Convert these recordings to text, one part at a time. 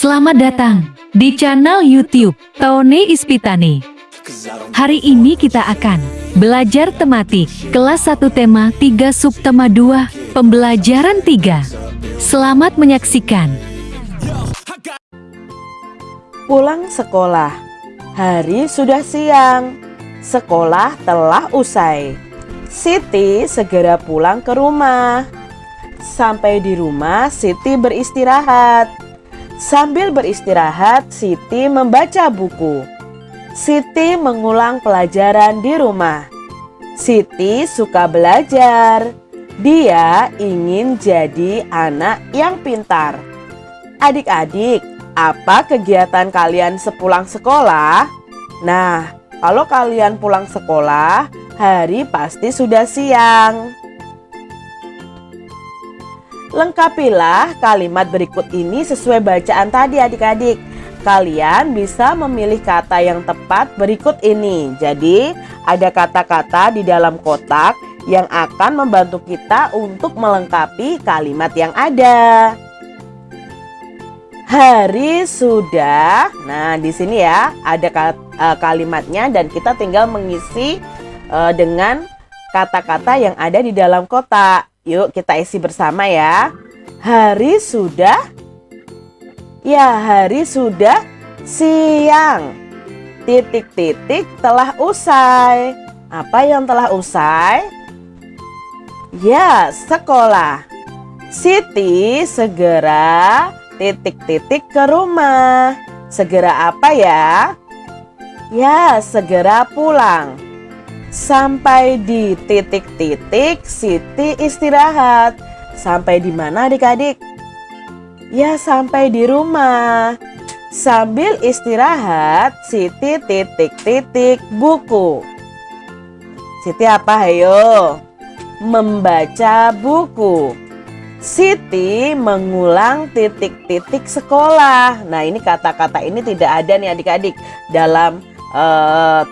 Selamat datang di channel YouTube Tone Ispitani. Hari ini kita akan belajar tematik kelas 1 tema 3 subtema 2 pembelajaran 3. Selamat menyaksikan. Pulang sekolah. Hari sudah siang. Sekolah telah usai. Siti segera pulang ke rumah. Sampai di rumah, Siti beristirahat. Sambil beristirahat, Siti membaca buku. Siti mengulang pelajaran di rumah. Siti suka belajar. Dia ingin jadi anak yang pintar. Adik-adik, apa kegiatan kalian sepulang sekolah? Nah, kalau kalian pulang sekolah, hari pasti sudah siang. Lengkapilah kalimat berikut ini sesuai bacaan tadi adik-adik. Kalian bisa memilih kata yang tepat berikut ini. Jadi ada kata-kata di dalam kotak yang akan membantu kita untuk melengkapi kalimat yang ada. Hari sudah. Nah, di sini ya ada e, kalimatnya dan kita tinggal mengisi e, dengan kata-kata yang ada di dalam kotak. Yuk kita isi bersama ya. Hari sudah Ya hari sudah siang Titik-titik telah usai Apa yang telah usai? Ya sekolah Siti segera titik-titik ke rumah Segera apa ya? Ya segera pulang Sampai di titik-titik Siti istirahat. Sampai di mana adik-adik? Ya sampai di rumah. Sambil istirahat, Siti titik-titik buku. Siti apa ayo? Membaca buku. Siti mengulang titik-titik sekolah. Nah ini kata-kata ini tidak ada nih adik-adik dalam uh,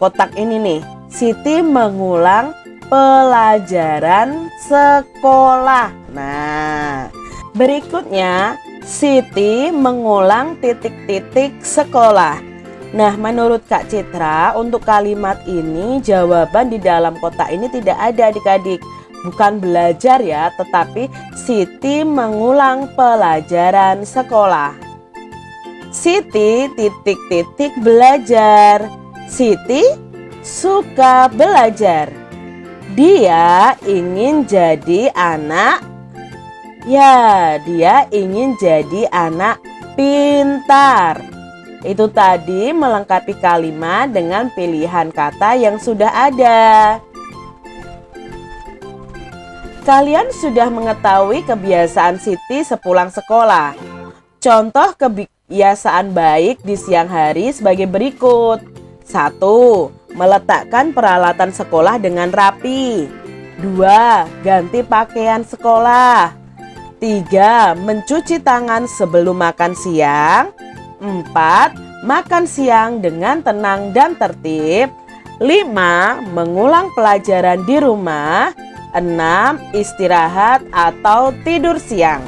kotak ini nih. Siti mengulang pelajaran sekolah. Nah, berikutnya Siti mengulang titik-titik sekolah. Nah, menurut Kak Citra, untuk kalimat ini jawaban di dalam kotak ini tidak ada adik-adik. Bukan belajar ya, tetapi Siti mengulang pelajaran sekolah. Siti titik-titik belajar. Siti suka belajar. Dia ingin jadi anak Ya, dia ingin jadi anak pintar. Itu tadi melengkapi kalimat dengan pilihan kata yang sudah ada. Kalian sudah mengetahui kebiasaan Siti sepulang sekolah. Contoh kebiasaan baik di siang hari sebagai berikut. 1 meletakkan peralatan sekolah dengan rapi. 2. Ganti pakaian sekolah. 3. Mencuci tangan sebelum makan siang. 4. Makan siang dengan tenang dan tertib. 5. Mengulang pelajaran di rumah. 6. Istirahat atau tidur siang.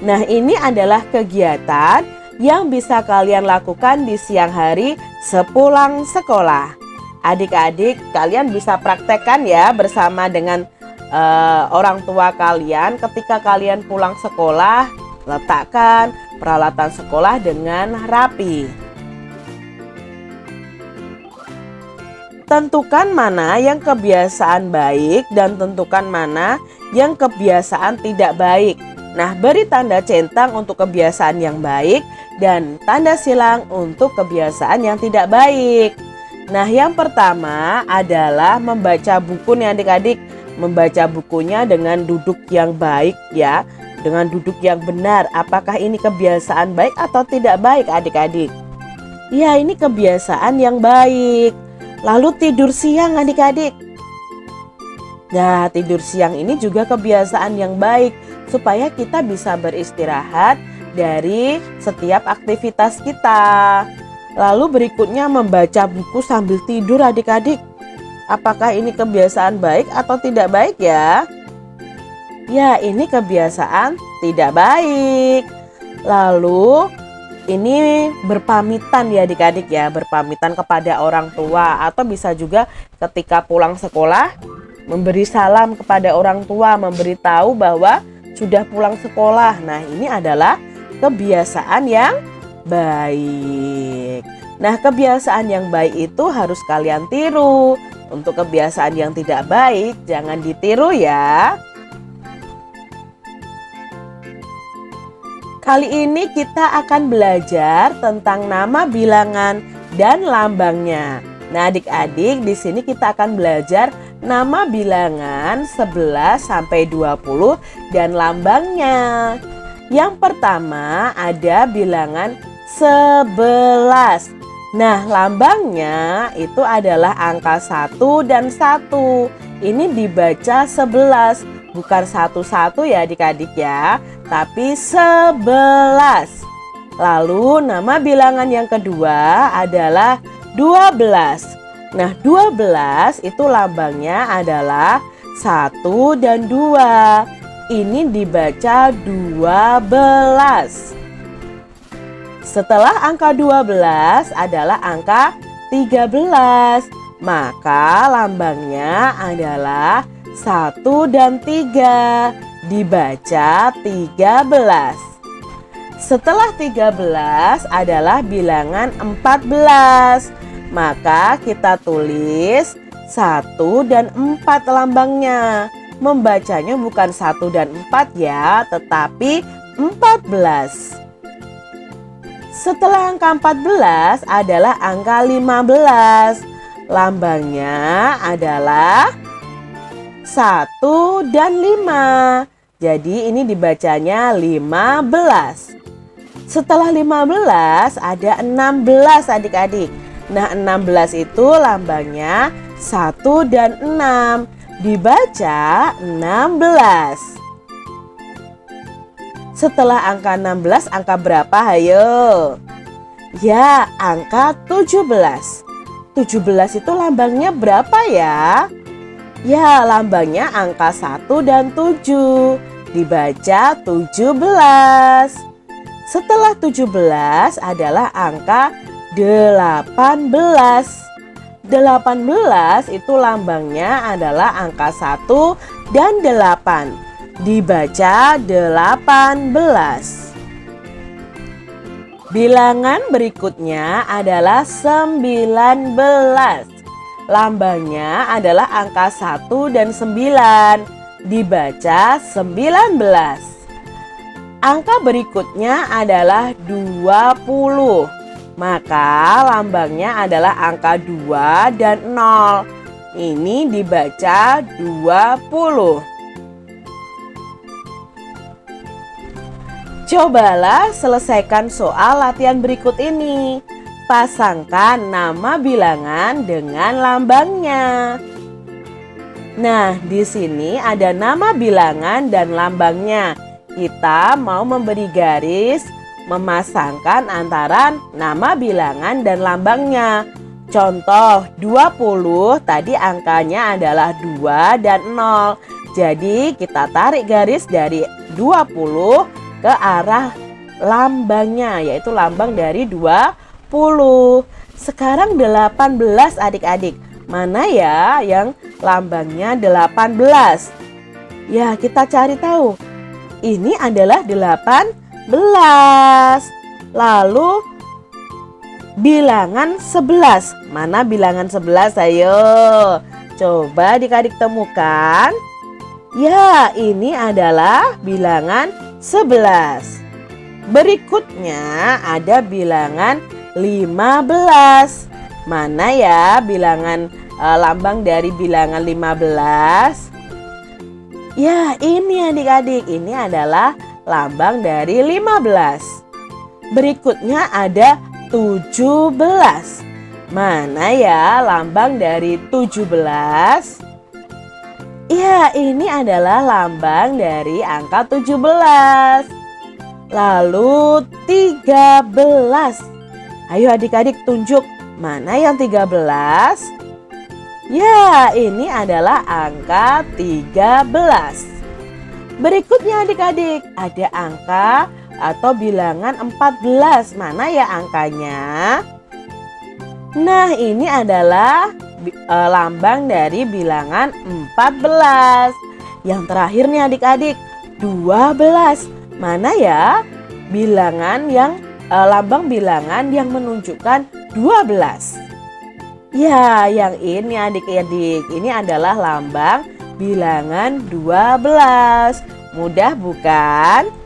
Nah ini adalah kegiatan yang bisa kalian lakukan di siang hari sepulang sekolah. Adik-adik kalian bisa praktekkan ya bersama dengan uh, orang tua kalian ketika kalian pulang sekolah letakkan peralatan sekolah dengan rapi. Tentukan mana yang kebiasaan baik dan tentukan mana yang kebiasaan tidak baik. Nah, beri tanda centang untuk kebiasaan yang baik dan tanda silang untuk kebiasaan yang tidak baik. Nah yang pertama adalah membaca buku nih adik-adik. Membaca bukunya dengan duduk yang baik ya. Dengan duduk yang benar. Apakah ini kebiasaan baik atau tidak baik adik-adik? Ya ini kebiasaan yang baik. Lalu tidur siang adik-adik. Nah tidur siang ini juga kebiasaan yang baik. Supaya kita bisa beristirahat dari setiap aktivitas kita Lalu berikutnya membaca buku sambil tidur adik-adik. Apakah ini kebiasaan baik atau tidak baik ya? Ya ini kebiasaan tidak baik. Lalu ini berpamitan ya adik-adik ya, berpamitan kepada orang tua atau bisa juga ketika pulang sekolah memberi salam kepada orang tua, memberitahu bahwa sudah pulang sekolah. Nah, ini adalah kebiasaan yang baik. Nah, kebiasaan yang baik itu harus kalian tiru. Untuk kebiasaan yang tidak baik, jangan ditiru ya. Kali ini kita akan belajar tentang nama bilangan dan lambangnya. Nah, adik-adik, di sini kita akan belajar nama bilangan 11 sampai 20 dan lambangnya. Yang pertama ada bilangan 11. Nah, lambangnya itu adalah angka 1 dan 1. Ini dibaca 11, bukan satu-satu ya adik-adik ya tapi 11. Lalu nama bilangan yang kedua adalah 12. Nah 12 itu lambangnya adalah 1 dan 2. Ini dibaca 12. Setelah angka 12 adalah angka 13. Maka lambangnya adalah 1 dan 3 dibaca 13. Setelah 13 adalah bilangan 14. Maka kita tulis 1 dan 4 lambangnya. Membacanya bukan 1 dan 4 ya, tetapi 14. Setelah angka 14 adalah angka 15. Lambangnya adalah 1 dan 5. Jadi ini dibacanya 15. Setelah 15 ada 16 adik-adik. Nah 16 itu lambangnya 1 dan 6. Dibaca 16. Setelah angka 16 angka berapa hayo? Ya angka 17. 17 itu lambangnya berapa ya? Ya, lambangnya angka 1 dan 7. Dibaca 17. Setelah 17 adalah angka 18. 18 itu lambangnya adalah angka 1 dan 8. Dibaca 18. Bilangan berikutnya adalah 19. Lambangnya adalah angka 1 dan 9. Dibaca 19. Angka berikutnya adalah 20. Maka lambangnya adalah angka 2 dan 0. Ini dibaca 20. Cobalah selesaikan soal latihan berikut ini. Pasangkan nama bilangan dengan lambangnya. Nah, di sini ada nama bilangan dan lambangnya. Kita mau memberi garis memasangkan antara nama bilangan dan lambangnya. Contoh 20 tadi angkanya adalah 2 dan 0. Jadi kita tarik garis dari 20 ke arah lambangnya yaitu lambang dari 20 sekarang 18 adik-adik. Mana ya yang lambangnya 18? Ya, kita cari tahu. Ini adalah 18. Lalu bilangan 11. Mana bilangan 11? Ayo. Coba adik-adik temukan. Ya, ini adalah bilangan 11. Berikutnya ada bilangan 15. Mana ya bilangan e, lambang dari bilangan 15? Ya, ini adik-adik. Ini adalah lambang dari 15. Berikutnya ada 17. Mana ya lambang dari 17? Ya, ini adalah lambang dari angka 17. Lalu 13. Ayo adik-adik tunjuk mana yang 13? Ya, ini adalah angka 13. Berikutnya adik-adik, ada angka atau bilangan 14. Mana ya angkanya? Nah, ini adalah e, lambang dari bilangan 14. Yang terakhir nih adik-adik, 12. Mana ya bilangan yang e, lambang bilangan yang menunjukkan 12? Ya, yang ini adik-adik, ini adalah lambang bilangan 12. Mudah bukan?